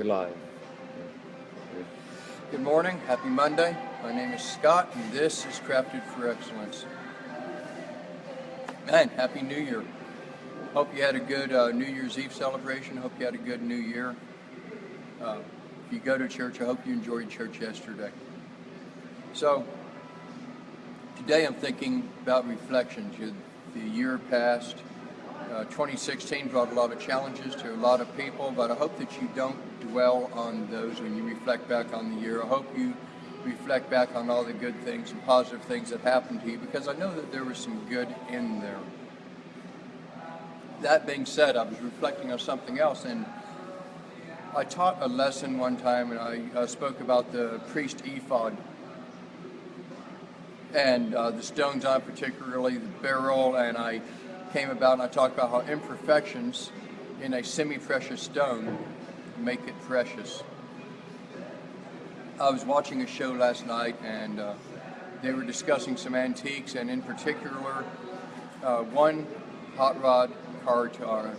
We're live. Good morning, happy Monday. My name is Scott and this is Crafted for Excellence. Man, happy New Year. Hope you had a good uh, New Year's Eve celebration. Hope you had a good New Year. Uh, if you go to church, I hope you enjoyed church yesterday. So, today I'm thinking about reflections. The year passed. Uh, 2016 brought a lot of challenges to a lot of people, but I hope that you don't dwell on those when you reflect back on the year. I hope you reflect back on all the good things and positive things that happened to you because I know that there was some good in there that being said, I was reflecting on something else, and I taught a lesson one time, and I uh, spoke about the priest ephod, and uh, the stones on particularly the beryl, and I came about and I talked about how imperfections in a semi-precious stone make it precious. I was watching a show last night, and uh, they were discussing some antiques, and in particular, uh, one hot rod car to our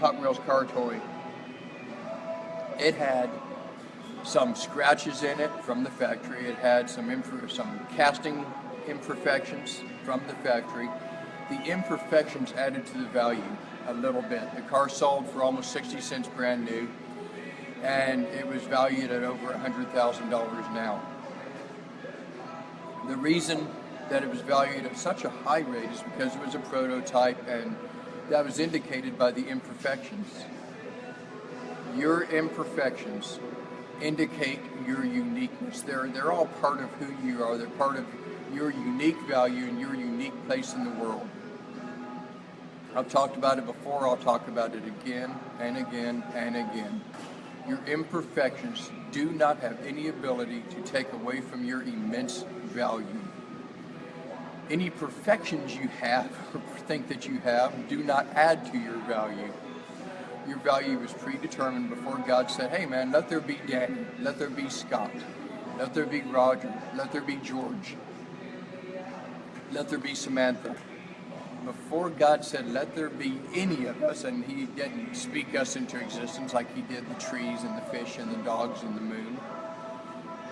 Hot Wheels car toy. It had some scratches in it from the factory. It had some some casting imperfections from the factory. The imperfections added to the value a little bit. The car sold for almost 60 cents brand new, and it was valued at over $100,000 now. The reason that it was valued at such a high rate is because it was a prototype and that was indicated by the imperfections. Your imperfections indicate your uniqueness. They're, they're all part of who you are. They're part of your unique value and your unique place in the world. I've talked about it before, I'll talk about it again and again and again. Your imperfections do not have any ability to take away from your immense value any perfections you have or think that you have do not add to your value. Your value was predetermined before God said, hey man, let there be Danny, let there be Scott, let there be Roger, let there be George, let there be Samantha. Before God said, let there be any of us, and he didn't speak us into existence like he did the trees and the fish and the dogs and the moon,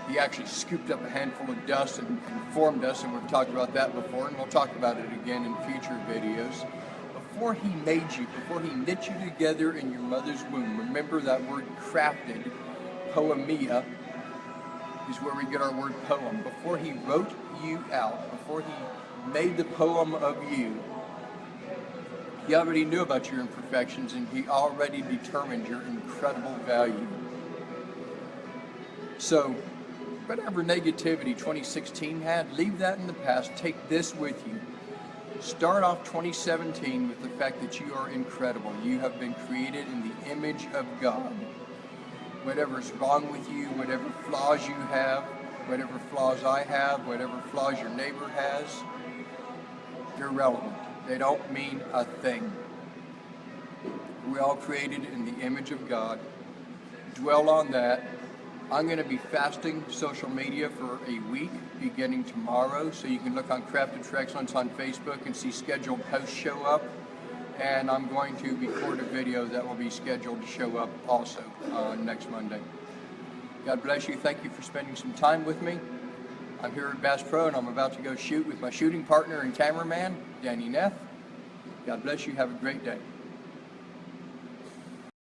he actually scooped up a handful of dust and, and formed us, and we've talked about that before, and we'll talk about it again in future videos. Before he made you, before he knit you together in your mother's womb, remember that word crafted, poiema, is where we get our word poem. Before he wrote you out, before he made the poem of you, he already knew about your imperfections and he already determined your incredible value. So whatever negativity 2016 had, leave that in the past. Take this with you. Start off 2017 with the fact that you are incredible. You have been created in the image of God. Whatever's wrong with you, whatever flaws you have, whatever flaws I have, whatever flaws your neighbor has, they're irrelevant. They don't mean a thing. We're all created in the image of God. Dwell on that I'm going to be fasting social media for a week beginning tomorrow, so you can look on Crafted Excellence on Facebook and see scheduled posts show up. And I'm going to record a video that will be scheduled to show up also uh, next Monday. God bless you. Thank you for spending some time with me. I'm here at Bass Pro and I'm about to go shoot with my shooting partner and cameraman, Danny Neff. God bless you. Have a great day.